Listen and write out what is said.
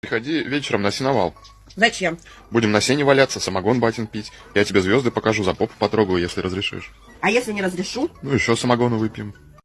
Приходи вечером на сеновал. Зачем? Будем на сене валяться, самогон батин пить. Я тебе звезды покажу, за попу потрогаю, если разрешишь. А если не разрешу? Ну, еще самогону выпьем.